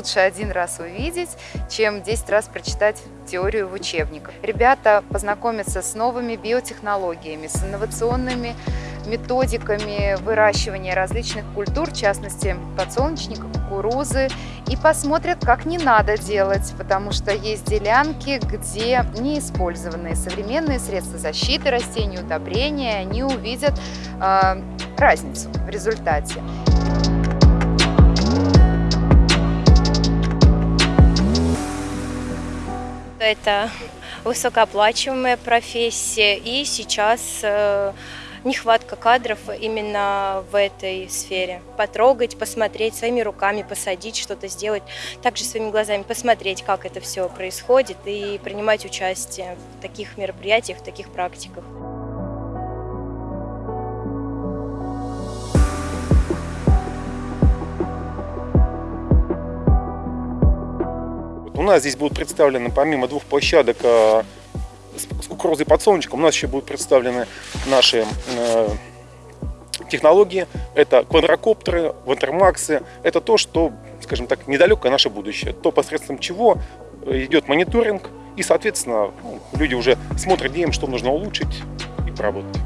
лучше один раз увидеть, чем 10 раз прочитать теорию в учебниках. Ребята познакомятся с новыми биотехнологиями, с инновационными методиками выращивания различных культур, в частности подсолнечника, кукурузы, и посмотрят, как не надо делать, потому что есть делянки, где неиспользованные современные средства защиты растений, удобрения, они увидят э, разницу в результате. Это высокооплачиваемая профессия, и сейчас э, нехватка кадров именно в этой сфере. Потрогать, посмотреть своими руками, посадить, что-то сделать, также своими глазами посмотреть, как это все происходит и принимать участие в таких мероприятиях, в таких практиках. У нас здесь будут представлены помимо двух площадок э, с кукурузой и подсолнечком, у нас еще будут представлены наши э, технологии. Это квадрокоптеры, ватермаксы. Это то, что, скажем так, недалекое наше будущее. То, посредством чего идет мониторинг. И, соответственно, ну, люди уже смотрят, где им что нужно улучшить и поработать.